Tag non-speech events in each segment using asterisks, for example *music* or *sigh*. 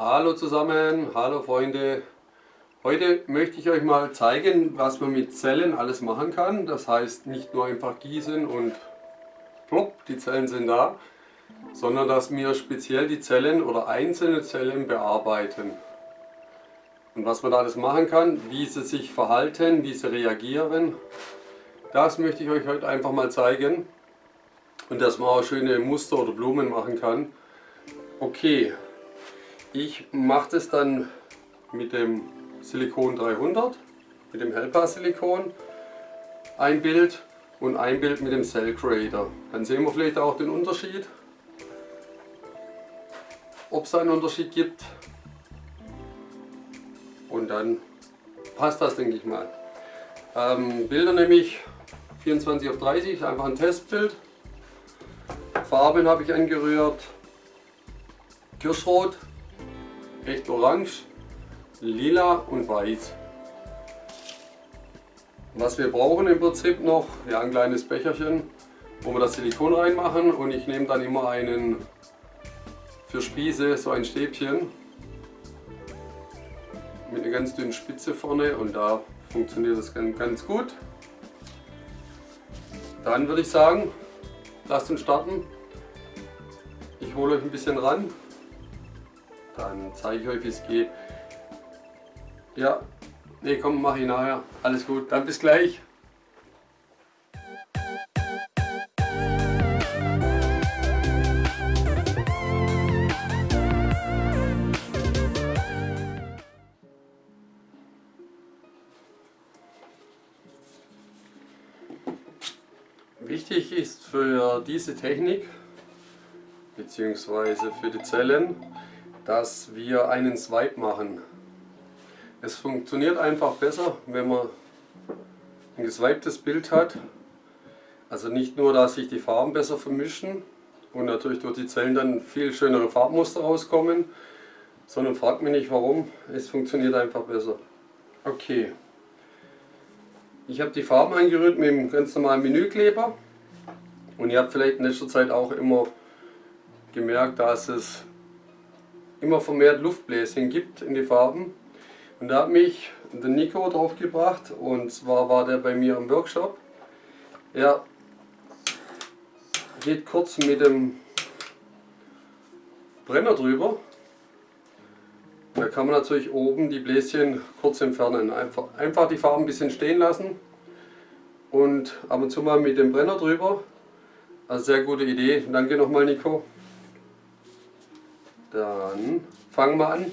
Hallo zusammen, hallo Freunde. Heute möchte ich euch mal zeigen, was man mit Zellen alles machen kann. Das heißt nicht nur einfach gießen und plopp, die Zellen sind da, sondern dass wir speziell die Zellen oder einzelne Zellen bearbeiten. Und was man da alles machen kann, wie sie sich verhalten, wie sie reagieren, das möchte ich euch heute einfach mal zeigen. Und dass man auch schöne Muster oder Blumen machen kann. Okay, ich mache das dann mit dem Silikon 300, mit dem Helpa Silikon, ein Bild und ein Bild mit dem Cell Creator. Dann sehen wir vielleicht auch den Unterschied, ob es einen Unterschied gibt. Und dann passt das, denke ich mal. Ähm, Bilder nämlich 24 auf 30, einfach ein Testbild. Farben habe ich angerührt, Kirschrot, echt orange, lila und weiß. Was wir brauchen im Prinzip noch, ja ein kleines Becherchen, wo wir das Silikon reinmachen und ich nehme dann immer einen für Spieße, so ein Stäbchen mit einer ganz dünnen Spitze vorne und da funktioniert das ganz gut. Dann würde ich sagen, lasst uns starten. Ich hole euch ein bisschen ran dann zeige ich euch wie es geht. Ja, nee komm, mach ich nachher. Alles gut, dann bis gleich. Wichtig ist für diese Technik bzw. für die Zellen, dass wir einen Swipe machen. Es funktioniert einfach besser, wenn man ein geswipetes Bild hat. Also nicht nur, dass sich die Farben besser vermischen und natürlich durch die Zellen dann viel schönere Farbmuster rauskommen, sondern fragt mich nicht warum, es funktioniert einfach besser. Okay. Ich habe die Farben eingerührt mit dem ganz normalen Menükleber und ihr habt vielleicht in letzter Zeit auch immer gemerkt, dass es immer vermehrt Luftbläschen gibt in die Farben. Und da hat mich der Nico drauf gebracht und zwar war der bei mir im Workshop. Er geht kurz mit dem Brenner drüber. Da kann man natürlich oben die Bläschen kurz entfernen. Einfach, einfach die Farben ein bisschen stehen lassen und ab und zu mal mit dem Brenner drüber. Also sehr gute Idee. Danke nochmal Nico. Dann fangen wir an.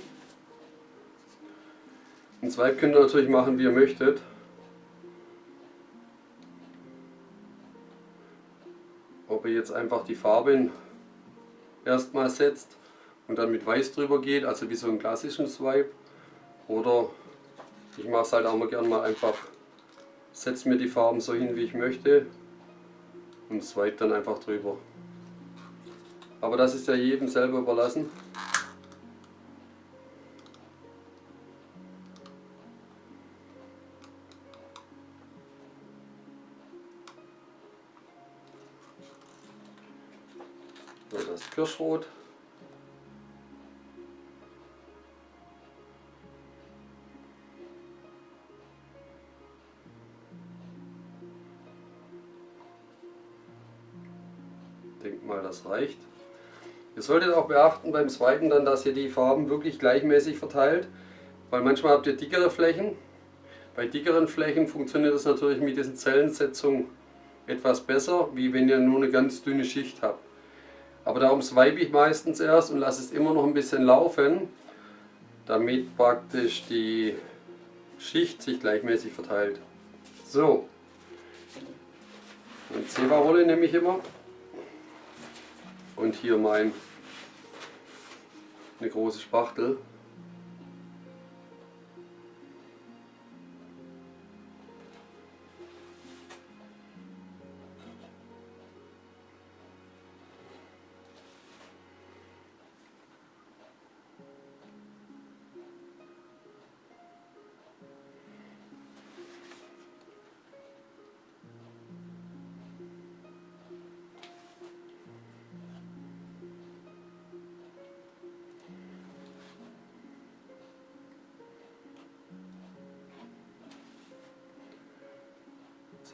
Ein Zweig könnt ihr natürlich machen, wie ihr möchtet. Ob ihr jetzt einfach die Farben erstmal setzt und dann mit Weiß drüber geht, also wie so einen klassischen Swipe. Oder ich mache es halt auch mal gerne mal einfach, setze mir die Farben so hin, wie ich möchte und swipe dann einfach drüber. Aber das ist ja jedem selber überlassen. So, das Kirschrot. denke mal, das reicht. Ihr solltet auch beachten beim Swipen dann, dass ihr die Farben wirklich gleichmäßig verteilt, weil manchmal habt ihr dickere Flächen. Bei dickeren Flächen funktioniert das natürlich mit diesen Zellensetzungen etwas besser, wie wenn ihr nur eine ganz dünne Schicht habt. Aber darum swipe ich meistens erst und lasse es immer noch ein bisschen laufen, damit praktisch die Schicht sich gleichmäßig verteilt. So, eine Zewa-Rolle nehme ich immer und hier mein eine große Spachtel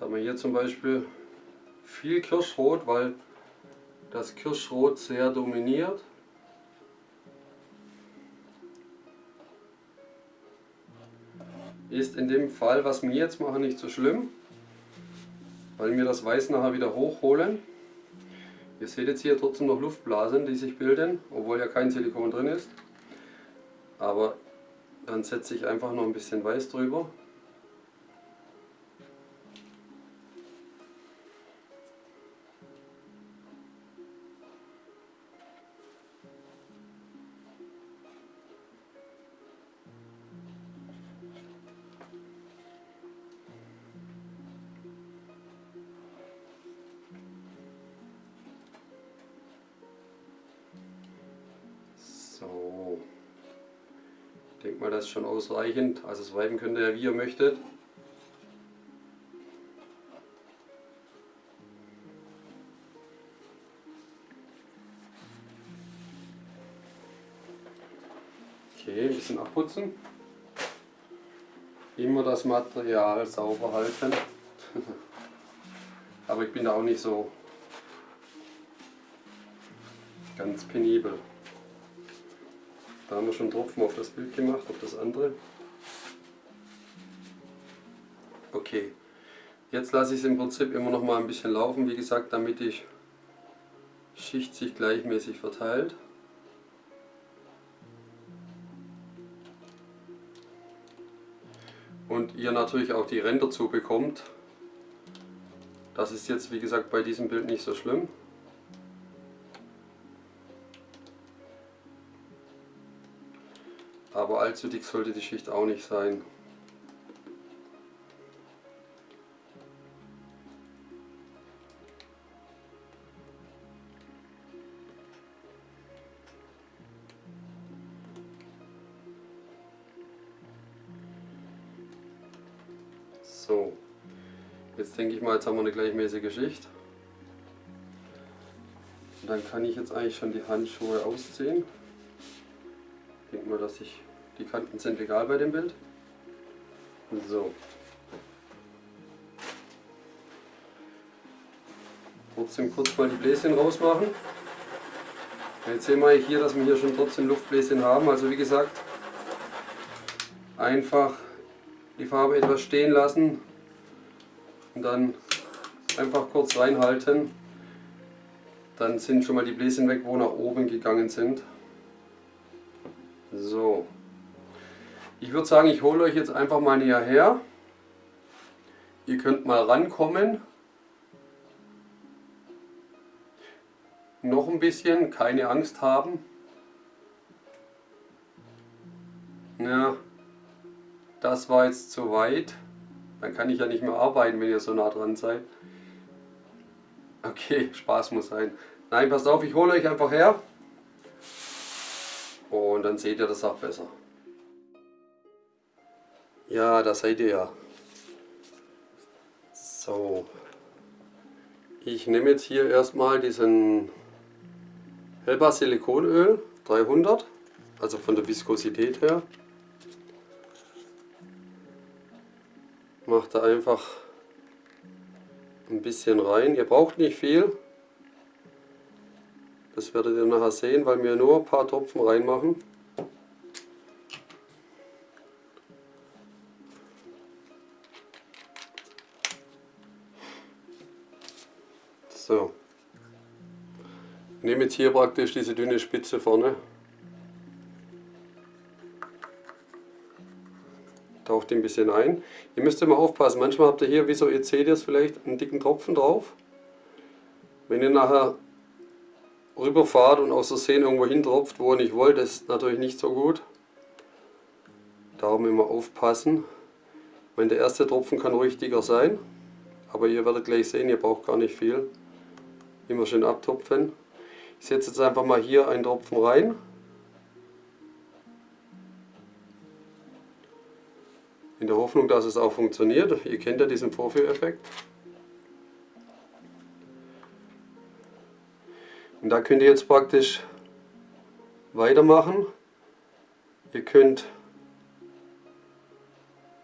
Jetzt haben wir hier zum Beispiel viel Kirschrot, weil das Kirschrot sehr dominiert. Ist in dem Fall, was wir jetzt machen, nicht so schlimm, weil wir das Weiß nachher wieder hochholen. Ihr seht jetzt hier trotzdem noch Luftblasen, die sich bilden, obwohl ja kein Silikon drin ist. Aber dann setze ich einfach noch ein bisschen Weiß drüber. Denke mal, das ist schon ausreichend. Also das Weiben könnt ihr ja wie ihr möchtet. Okay, ein bisschen abputzen. Immer das Material sauber halten. *laughs* Aber ich bin da auch nicht so ganz penibel. Da haben wir schon Tropfen auf das Bild gemacht, auf das andere. Okay, jetzt lasse ich es im Prinzip immer noch mal ein bisschen laufen, wie gesagt, damit die Schicht sich gleichmäßig verteilt. Und ihr natürlich auch die Ränder zubekommt. Das ist jetzt wie gesagt bei diesem Bild nicht so schlimm. Aber allzu dick sollte die Schicht auch nicht sein. So, jetzt denke ich mal, jetzt haben wir eine gleichmäßige Schicht. Und dann kann ich jetzt eigentlich schon die Handschuhe ausziehen. Ich denke mal, dass ich die Kanten sind egal bei dem Bild. So. Trotzdem kurz mal die Bläschen rausmachen. Jetzt sehen wir hier, dass wir hier schon trotzdem Luftbläschen haben. Also wie gesagt, einfach die Farbe etwas stehen lassen und dann einfach kurz reinhalten. Dann sind schon mal die Bläschen weg, wo nach oben gegangen sind. So. Ich würde sagen, ich hole euch jetzt einfach mal näher her. Ihr könnt mal rankommen. Noch ein bisschen, keine Angst haben. Ja, das war jetzt zu weit. Dann kann ich ja nicht mehr arbeiten, wenn ihr so nah dran seid. Okay, Spaß muss sein. Nein, passt auf, ich hole euch einfach her. Und dann seht ihr das auch besser. Ja, da seid ihr ja. So. Ich nehme jetzt hier erstmal diesen Helba Silikonöl 300, also von der Viskosität her. Macht da einfach ein bisschen rein. Ihr braucht nicht viel. Das werdet ihr nachher sehen, weil wir nur ein paar Tropfen reinmachen. So. Ich nehme jetzt hier praktisch diese dünne Spitze vorne. Taucht ein bisschen ein. Ihr müsst immer aufpassen, manchmal habt ihr hier, wieso ihr seht ihr es vielleicht, einen dicken Tropfen drauf. Wenn ihr nachher rüberfahrt und aus Versehen irgendwo hintropft, wo ihr nicht wollt, ist natürlich nicht so gut. Darum immer aufpassen. Wenn der erste Tropfen kann dicker sein, aber ihr werdet gleich sehen, ihr braucht gar nicht viel. Immer schön abtupfen. Ich setze jetzt einfach mal hier einen Tropfen rein. In der Hoffnung, dass es auch funktioniert. Ihr kennt ja diesen Vorführeffekt. Und da könnt ihr jetzt praktisch weitermachen. Ihr könnt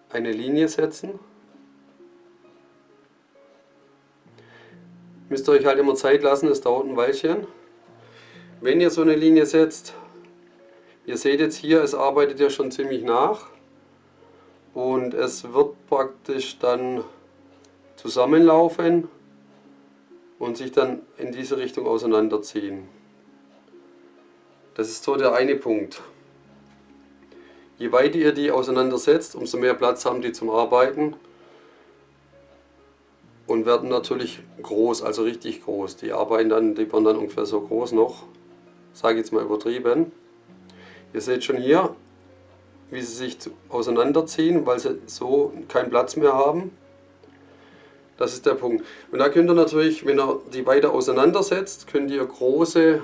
eine Linie setzen. Müsst ihr euch halt immer Zeit lassen, es dauert ein Weilchen. Wenn ihr so eine Linie setzt, ihr seht jetzt hier, es arbeitet ja schon ziemlich nach und es wird praktisch dann zusammenlaufen und sich dann in diese Richtung auseinanderziehen. Das ist so der eine Punkt. Je weiter ihr die auseinandersetzt, umso mehr Platz haben die zum Arbeiten und werden natürlich groß, also richtig groß. Die arbeiten dann, die werden dann ungefähr so groß noch, sage ich jetzt mal übertrieben. Ihr seht schon hier, wie sie sich auseinanderziehen, weil sie so keinen Platz mehr haben. Das ist der Punkt. Und da könnt ihr natürlich, wenn ihr die weiter auseinandersetzt, könnt ihr große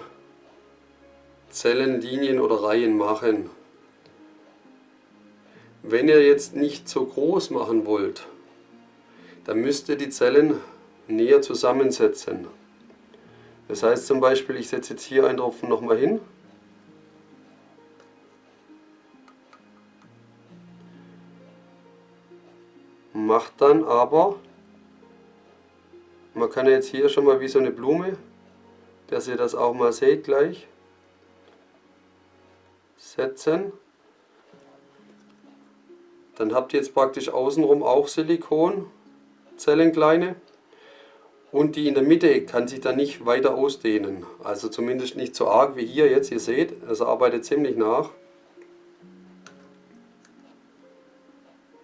Zellen, Linien oder Reihen machen. Wenn ihr jetzt nicht so groß machen wollt, dann müsst ihr die Zellen näher zusammensetzen. Das heißt zum Beispiel, ich setze jetzt hier einen Tropfen nochmal hin. Macht dann aber, man kann jetzt hier schon mal wie so eine Blume, dass ihr das auch mal seht gleich, setzen. Dann habt ihr jetzt praktisch außenrum auch Silikonzellen kleine und die in der Mitte kann sich dann nicht weiter ausdehnen. Also zumindest nicht so arg wie hier jetzt, ihr seht, es arbeitet ziemlich nach.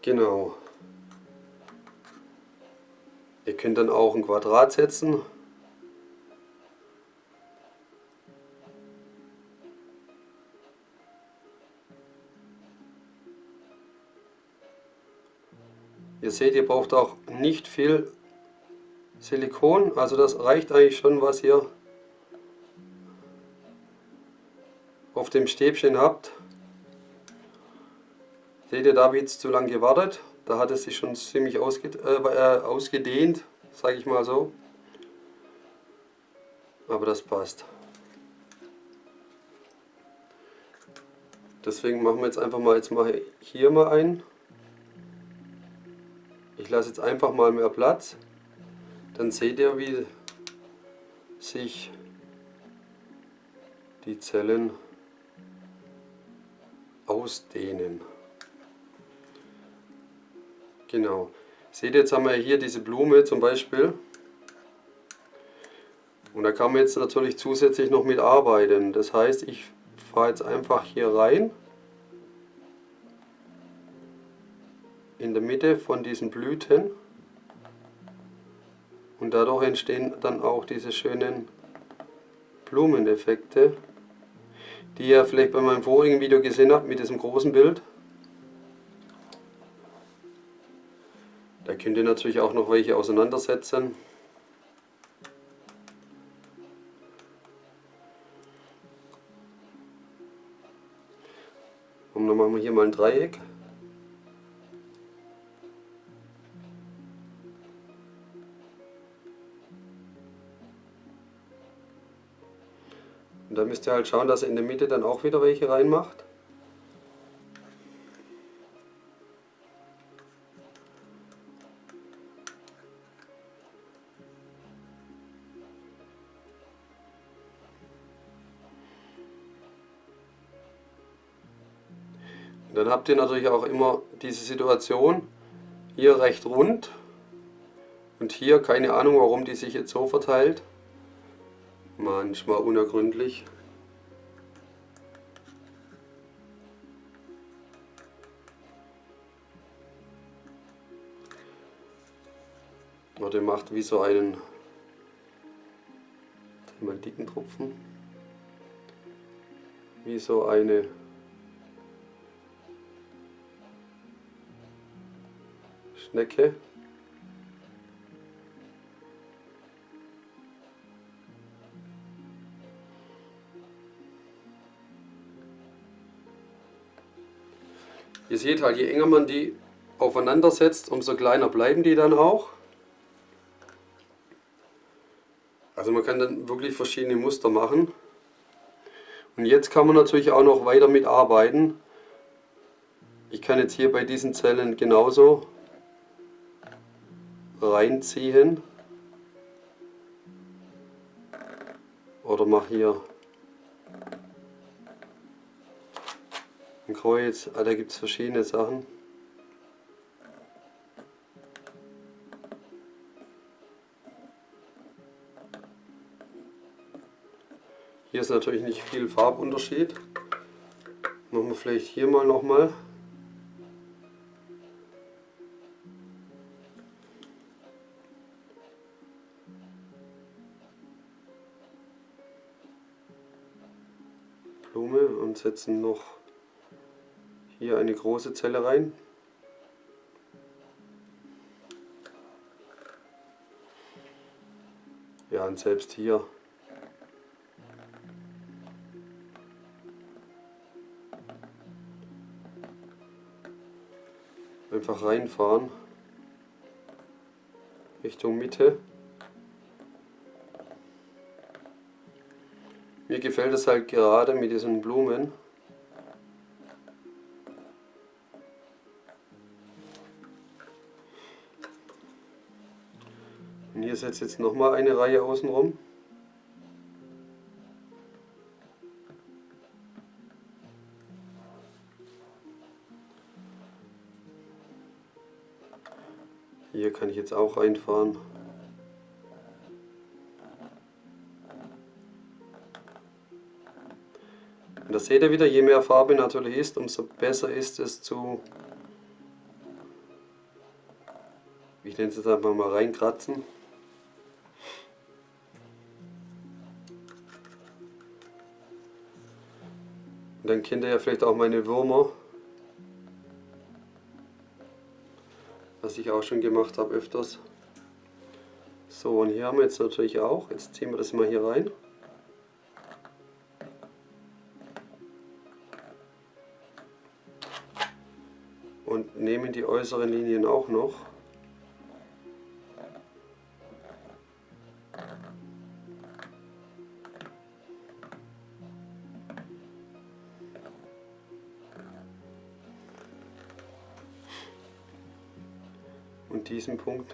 Genau. Ihr könnt dann auch ein Quadrat setzen Ihr seht, ihr braucht auch nicht viel Silikon, also das reicht eigentlich schon, was ihr auf dem Stäbchen habt. Seht ihr, da habe ich jetzt zu lange gewartet. Da hat es sich schon ziemlich äh, äh, ausgedehnt, sage ich mal so. Aber das passt. Deswegen machen wir jetzt einfach mal, jetzt mache ich hier mal ein. Ich lasse jetzt einfach mal mehr Platz. Dann seht ihr, wie sich die Zellen ausdehnen. Genau. Seht ihr, jetzt haben wir hier diese Blume zum Beispiel. Und da kann man jetzt natürlich zusätzlich noch mit arbeiten. Das heißt, ich fahre jetzt einfach hier rein. in der Mitte von diesen Blüten und dadurch entstehen dann auch diese schönen Blumeneffekte, die ihr vielleicht bei meinem vorigen Video gesehen habt mit diesem großen Bild. Da könnt ihr natürlich auch noch welche auseinandersetzen. Und dann machen wir hier mal ein Dreieck. Und da müsst ihr halt schauen, dass ihr in der Mitte dann auch wieder welche reinmacht. Habt ihr natürlich auch immer diese Situation, hier recht rund und hier keine Ahnung warum die sich jetzt so verteilt manchmal unergründlich. Oder macht wie so einen mal dicken Tropfen, wie so eine Schnecke. Ihr seht halt, je enger man die aufeinander setzt, umso kleiner bleiben die dann auch. Also man kann dann wirklich verschiedene Muster machen. Und jetzt kann man natürlich auch noch weiter mit arbeiten. Ich kann jetzt hier bei diesen Zellen genauso reinziehen. oder mache hier ein Kreuz. Ah, da gibt es verschiedene Sachen. Hier ist natürlich nicht viel Farbunterschied. Machen wir vielleicht hier mal nochmal. Blume setzen noch hier eine große Zelle rein. Ja, und selbst hier einfach reinfahren Richtung Mitte. Gefällt es halt gerade mit diesen Blumen. Und hier setzt jetzt nochmal eine Reihe außenrum. Hier kann ich jetzt auch reinfahren. Das seht ihr wieder, je mehr Farbe natürlich ist, umso besser ist es zu, ich nenne es jetzt einfach mal reinkratzen. Und dann kennt ihr ja vielleicht auch meine Würmer. was ich auch schon gemacht habe öfters. So, und hier haben wir jetzt natürlich auch, jetzt ziehen wir das mal hier rein. Und nehmen die äußeren Linien auch noch. und diesen Punkt.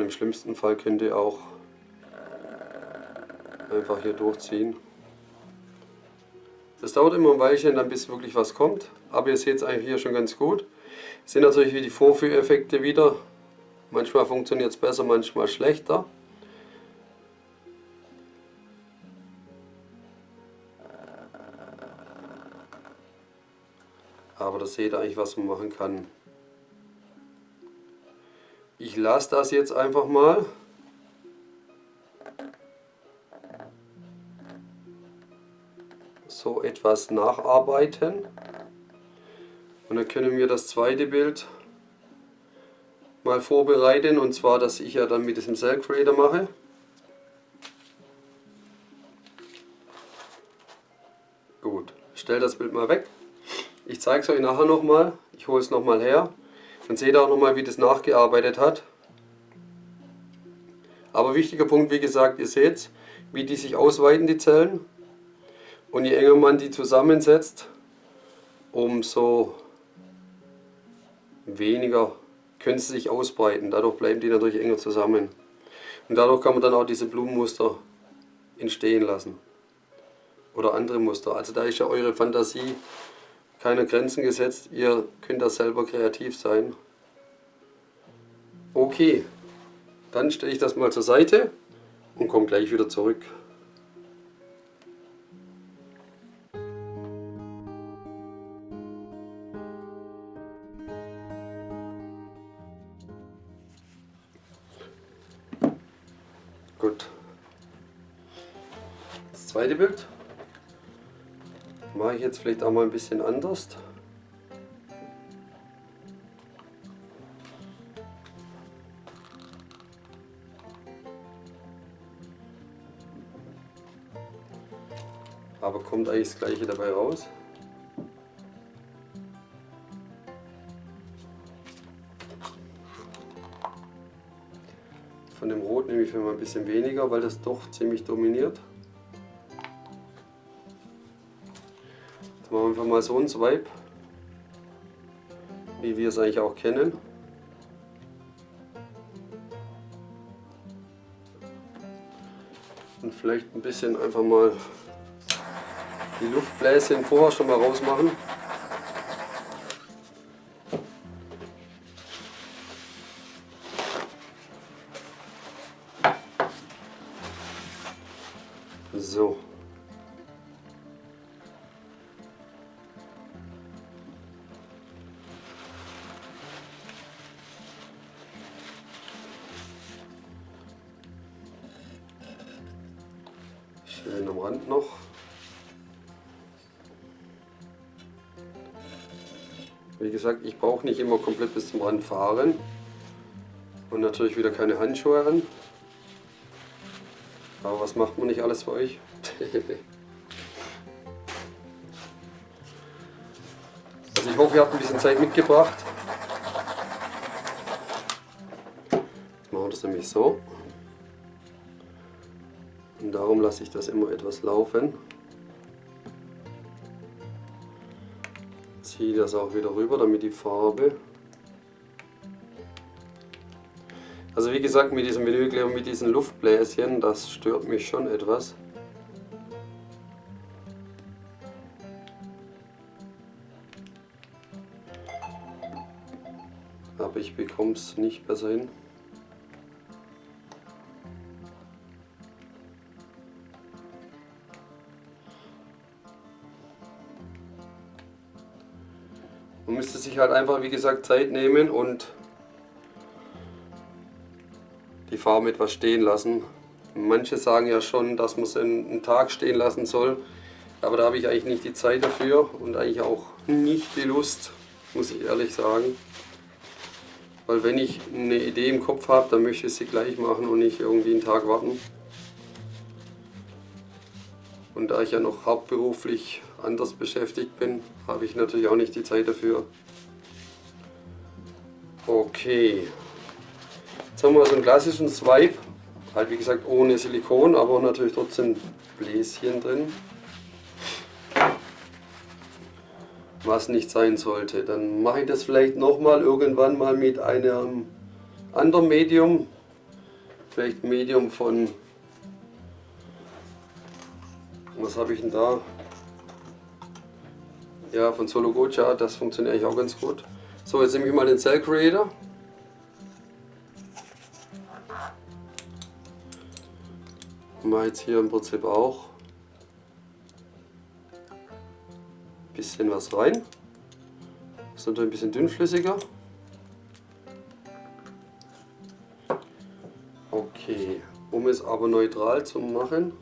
Und im schlimmsten Fall könnt ihr auch einfach hier durchziehen. Das dauert immer ein Weilchen, dann bis wirklich was kommt, aber ihr seht es eigentlich hier schon ganz gut. Es sind natürlich wie die Vorführeffekte wieder, Manchmal funktioniert es besser, manchmal schlechter. Aber das seht ihr eigentlich, was man machen kann. Ich lasse das jetzt einfach mal. So etwas nacharbeiten. Und dann können wir das zweite Bild mal vorbereiten und zwar, dass ich ja dann mit diesem Cell Creator mache. Gut, stell das Bild mal weg. Ich zeige es euch nachher nochmal. Ich hole es nochmal her. Dann seht auch nochmal, wie das nachgearbeitet hat. Aber wichtiger Punkt, wie gesagt, ihr seht, wie die sich ausweiten, die Zellen. Und je enger man die zusammensetzt, umso weniger können sie sich ausbreiten. Dadurch bleiben die natürlich enger zusammen. Und dadurch kann man dann auch diese Blumenmuster entstehen lassen. Oder andere Muster. Also da ist ja eure Fantasie keine Grenzen gesetzt. Ihr könnt da selber kreativ sein. Okay, dann stelle ich das mal zur Seite und komme gleich wieder zurück. Gut. Das zweite Bild mache ich jetzt vielleicht auch mal ein bisschen anders. Aber kommt eigentlich das gleiche dabei raus. Von dem Rot nehme ich für mal ein bisschen weniger, weil das doch ziemlich dominiert. Einfach mal so einen Swipe, wie wir es eigentlich auch kennen. Und vielleicht ein bisschen einfach mal die Luftbläschen vorher schon mal rausmachen. So. Gesagt, ich brauche nicht immer komplett bis zum Rand fahren. Und natürlich wieder keine Handschuhe an. Aber was macht man nicht alles für euch? *laughs* also ich hoffe, ihr habt ein bisschen Zeit mitgebracht. Jetzt machen wir das nämlich so. Und darum lasse ich das immer etwas laufen. Ziehe das auch wieder rüber, damit die Farbe Also wie gesagt, mit diesem Vinylkleber, mit diesen Luftbläschen, das stört mich schon etwas. Aber ich bekomme es nicht besser hin. Halt einfach, wie gesagt, Zeit nehmen und die Farbe etwas stehen lassen. Manche sagen ja schon, dass man es einen Tag stehen lassen soll, aber da habe ich eigentlich nicht die Zeit dafür und eigentlich auch nicht die Lust, muss ich ehrlich sagen. Weil wenn ich eine Idee im Kopf habe, dann möchte ich sie gleich machen und nicht irgendwie einen Tag warten. Und da ich ja noch hauptberuflich anders beschäftigt bin, habe ich natürlich auch nicht die Zeit dafür. Okay, Jetzt haben wir so einen klassischen Swipe, halt wie gesagt ohne Silikon, aber natürlich trotzdem Bläschen drin. Was nicht sein sollte. Dann mache ich das vielleicht nochmal irgendwann mal mit einem anderen Medium. Vielleicht Medium von, was habe ich denn da? Ja, von Solo Gocha, das funktioniert eigentlich auch ganz gut. So, jetzt nehme ich mal den Cell Creator. Mache jetzt hier im Prinzip auch ein bisschen was rein. Ist natürlich ein bisschen dünnflüssiger. Okay, um es aber neutral zu machen,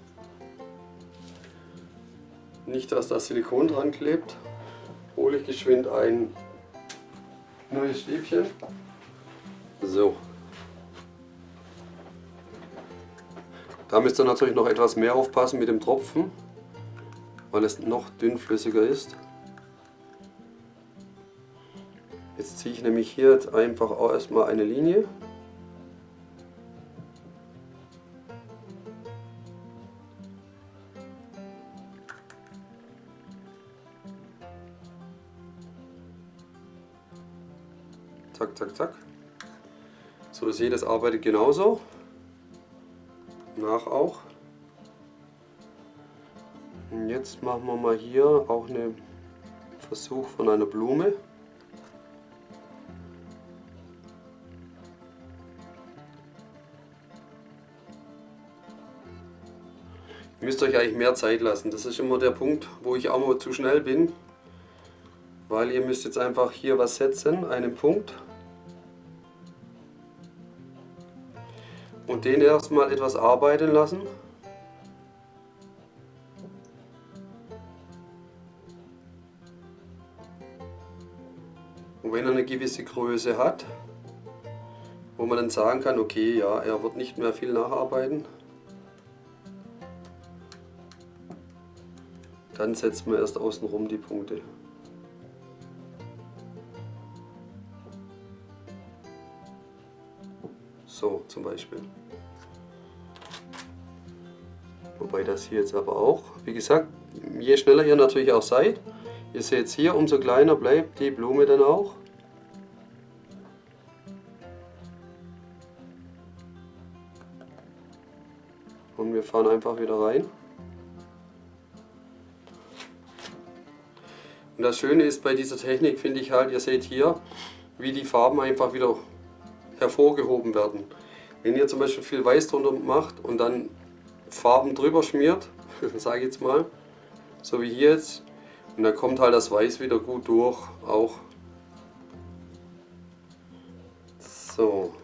nicht dass das Silikon dran klebt, hole ich geschwind ein neues Stäbchen. So. Da müsst ihr natürlich noch etwas mehr aufpassen mit dem Tropfen, weil es noch dünnflüssiger ist. Jetzt ziehe ich nämlich hier einfach auch erstmal eine Linie. Zack, zack, zack. So, ihr seht, das arbeitet genauso nach auch. Und jetzt machen wir mal hier auch einen Versuch von einer Blume. Ihr müsst euch eigentlich mehr Zeit lassen. Das ist immer der Punkt, wo ich auch mal zu schnell bin. Weil ihr müsst jetzt einfach hier was setzen, einen Punkt. Und den erstmal etwas arbeiten lassen. Und wenn er eine gewisse Größe hat, wo man dann sagen kann, okay, ja, er wird nicht mehr viel nacharbeiten, dann setzt man erst außenrum die Punkte. So zum Beispiel. Wobei das hier jetzt aber auch, wie gesagt, je schneller ihr natürlich auch seid, Ihr seht hier, umso kleiner bleibt die Blume dann auch. Und wir fahren einfach wieder rein. Und das Schöne ist bei dieser Technik, finde ich halt, ihr seht hier, wie die Farben einfach wieder hervorgehoben werden. Wenn ihr zum Beispiel viel Weiß drunter macht und dann Farben drüber schmiert, *laughs* sage ich jetzt mal, so wie hier jetzt, und dann kommt halt das Weiß wieder gut durch, auch. So,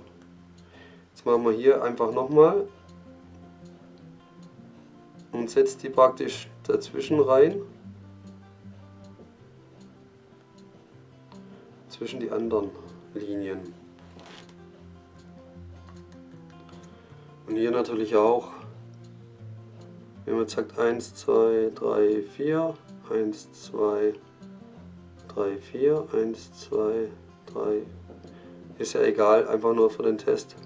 jetzt machen wir hier einfach nochmal und setzt die praktisch dazwischen rein. Zwischen die anderen Linien. Und hier natürlich auch, wenn man sagt 1, 2, 3, 4, 1, 2, 3, 4, 1, 2, 3, ist ja egal, einfach nur für den Test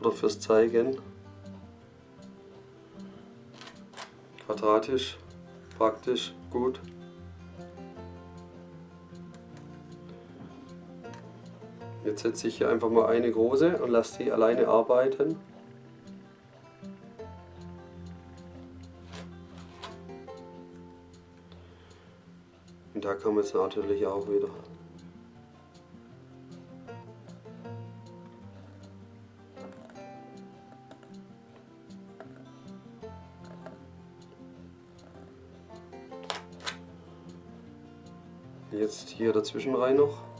oder fürs Zeigen. Quadratisch, praktisch, gut. Jetzt setze ich hier einfach mal eine große und lasse die alleine arbeiten. Man jetzt natürlich auch wieder. Jetzt hier dazwischen rein noch.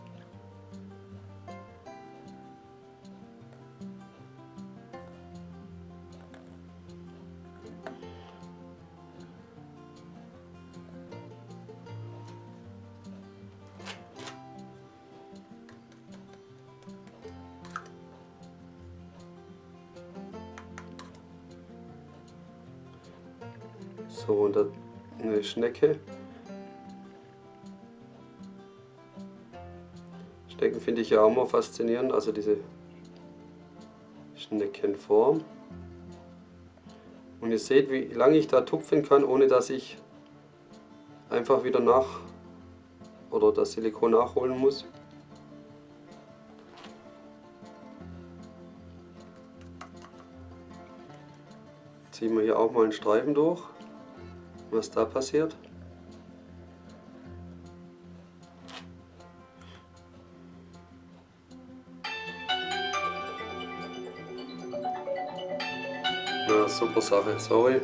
Schnecke. Schnecken finde ich ja auch mal faszinierend, also diese Schneckenform. Und ihr seht, wie lange ich da tupfen kann, ohne dass ich einfach wieder nach oder das Silikon nachholen muss. Ziehen wir hier auch mal einen Streifen durch, was da passiert. Ja, super Sache, sorry.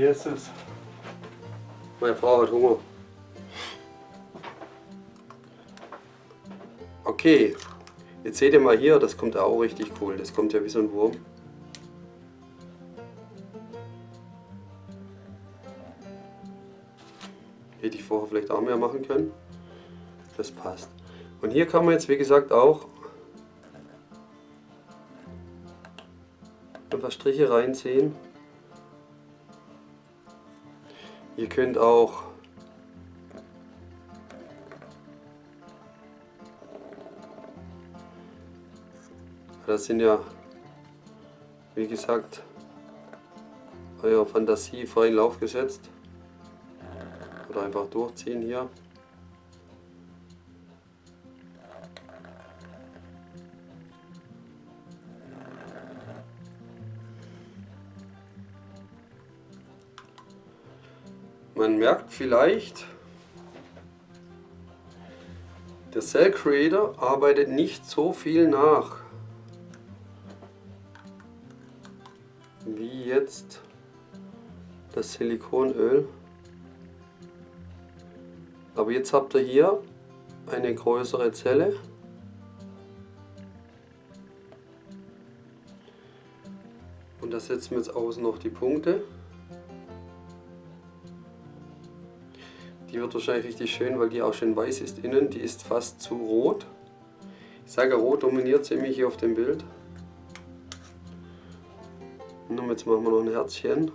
Hier ist es. Meine Frau hat Hunger. Okay, jetzt seht ihr mal hier, das kommt auch richtig cool. Das kommt ja wie so ein Wurm. Hätte ich vorher vielleicht auch mehr machen können. Das passt. Und hier kann man jetzt wie gesagt auch ein paar Striche reinziehen. Ihr könnt auch Das sind ja, wie gesagt, eurer Fantasie freien Lauf gesetzt. Oder einfach durchziehen hier. Man merkt vielleicht, der Cell Creator arbeitet nicht so viel nach. wie jetzt das Silikonöl. Aber jetzt habt ihr hier eine größere Zelle. Und da setzen wir jetzt außen noch die Punkte. Wird wahrscheinlich richtig schön, weil die auch schön weiß ist innen. Die ist fast zu rot. Ich sage, rot dominiert ziemlich hier auf dem Bild. Komm, jetzt machen wir noch ein Herzchen.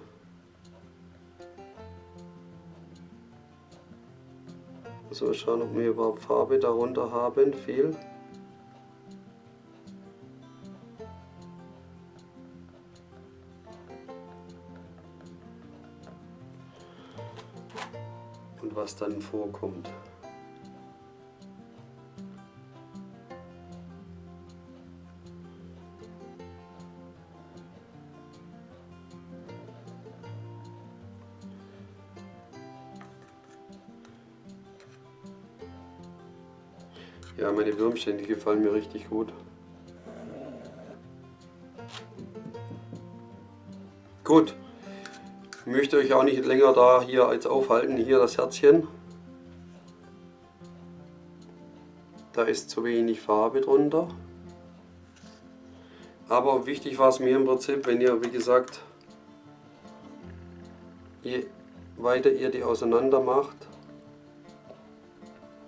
So, schauen, ob wir überhaupt Farbe darunter haben. Viel. Was dann vorkommt. Ja, meine Würmchen, die gefallen mir richtig gut. Gut, möchte euch auch nicht länger da hier jetzt aufhalten. Hier das Herzchen. Da ist zu wenig Farbe drunter. Aber wichtig war es mir im Prinzip, wenn ihr, wie gesagt, je weiter ihr die auseinander macht,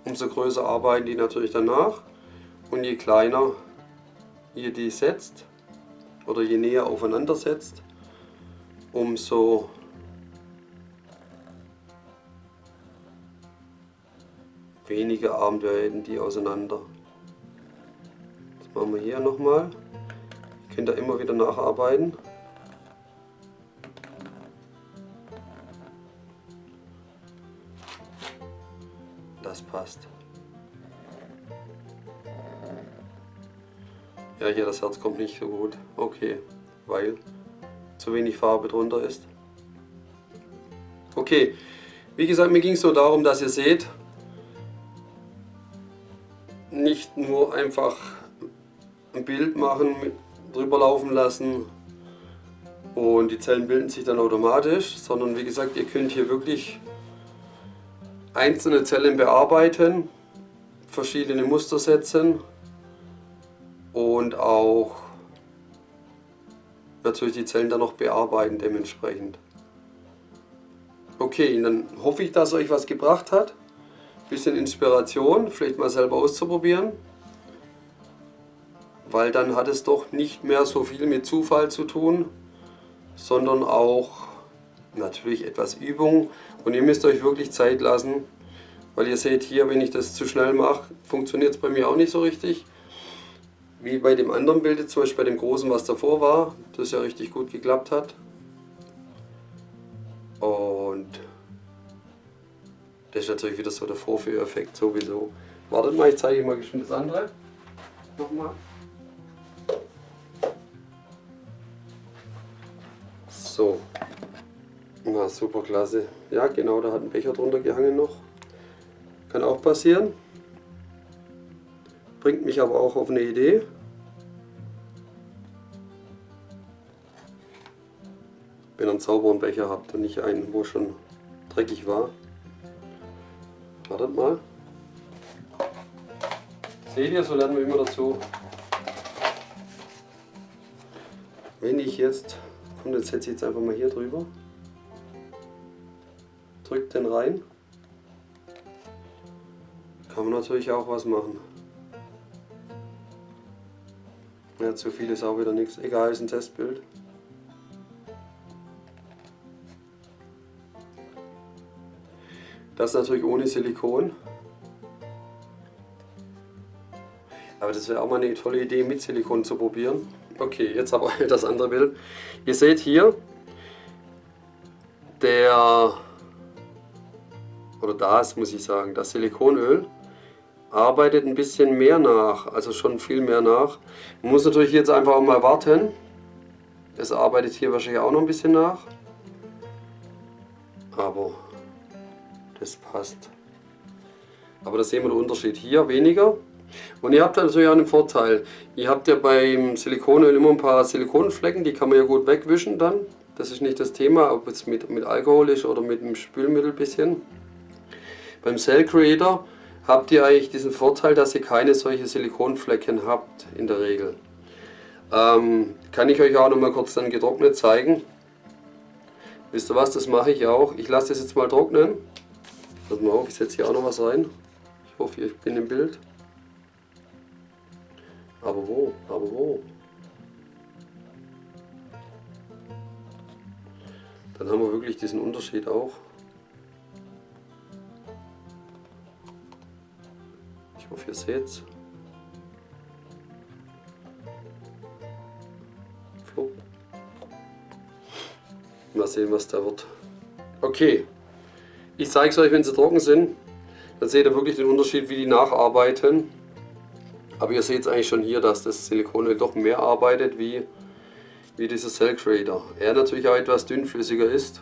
umso größer arbeiten die natürlich danach und je kleiner ihr die setzt oder je näher aufeinander setzt, umso weniger arbeiten die auseinander. Das machen wir hier nochmal. Ihr könnt da immer wieder nacharbeiten. Das passt. Ja, hier das Herz kommt nicht so gut. Okay, weil zu wenig Farbe drunter ist. Okay, wie gesagt, mir ging es so darum, dass ihr seht, nicht nur einfach ein Bild machen, drüber laufen lassen und die Zellen bilden sich dann automatisch, sondern wie gesagt, ihr könnt hier wirklich einzelne Zellen bearbeiten, verschiedene Muster setzen und auch natürlich die Zellen dann noch bearbeiten dementsprechend. Okay, dann hoffe ich, dass euch was gebracht hat. Bisschen Inspiration, vielleicht mal selber auszuprobieren. Weil dann hat es doch nicht mehr so viel mit Zufall zu tun, sondern auch natürlich etwas Übung. Und ihr müsst euch wirklich Zeit lassen, weil ihr seht hier, wenn ich das zu schnell mache, funktioniert es bei mir auch nicht so richtig. Wie bei dem anderen Bild, zum Beispiel bei dem großen, was davor war, das ja richtig gut geklappt hat. Und das ist natürlich wieder so der Vorführeffekt sowieso. Wartet mal, ich zeige euch mal geschwind das andere. Nochmal. So. Na, super klasse. Ja, genau, da hat ein Becher drunter gehangen noch. Kann auch passieren. Bringt mich aber auch auf eine Idee. Wenn ihr einen sauberen Becher habt und nicht einen, wo schon dreckig war. Wartet mal. Seht ihr, so lernen wir immer dazu. Wenn ich jetzt, komm, jetzt setze ich jetzt einfach mal hier drüber. Drückt den rein. Kann man natürlich auch was machen. Ja, zu viel ist auch wieder nichts. Egal, ist ein Testbild. Das natürlich ohne Silikon. Aber das wäre auch mal eine tolle Idee, mit Silikon zu probieren. Okay, jetzt aber *laughs* das andere Bild. Ihr seht hier, der, oder das muss ich sagen, das Silikonöl arbeitet ein bisschen mehr nach, also schon viel mehr nach. Man muss natürlich jetzt einfach mal warten. Es arbeitet hier wahrscheinlich auch noch ein bisschen nach. Aber das passt. Aber da sehen wir den Unterschied. Hier weniger. Und ihr habt natürlich auch einen Vorteil. Ihr habt ja beim Silikonöl immer ein paar Silikonflecken, die kann man ja gut wegwischen dann. Das ist nicht das Thema, ob es mit, mit Alkohol ist oder mit einem Spülmittel bisschen. Beim Cell Creator habt ihr eigentlich diesen Vorteil, dass ihr keine solche Silikonflecken habt in der Regel. Ähm, kann ich euch auch noch mal kurz dann getrocknet zeigen. Wisst ihr was, das mache ich auch. Ich lasse das jetzt mal trocknen. Pass mal auf, ich setze hier auch noch was rein. Ich hoffe, ich bin im Bild. Aber wo? Aber wo? Dann haben wir wirklich diesen Unterschied auch. Ich hoffe, ihr seht es. Mal sehen, was da wird. Okay, ich zeige es euch, wenn sie trocken sind. Dann seht ihr wirklich den Unterschied, wie die nacharbeiten. Aber ihr seht es eigentlich schon hier, dass das Silikonöl doch mehr arbeitet wie, wie dieser Cell Creator. Er natürlich auch etwas dünnflüssiger ist.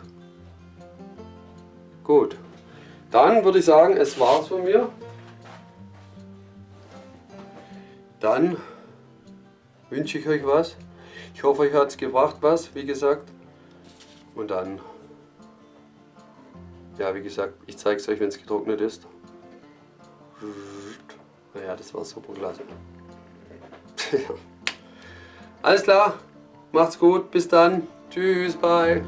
Gut, dann würde ich sagen, es war's von mir. Dann wünsche ich euch was. Ich hoffe, euch hat es gebracht was, wie gesagt. Und dann, ja wie gesagt, ich zeige es euch, wenn es getrocknet ist. Naja, das war super klasse. *laughs* Alles klar, macht's gut, bis dann. Tschüss, bye.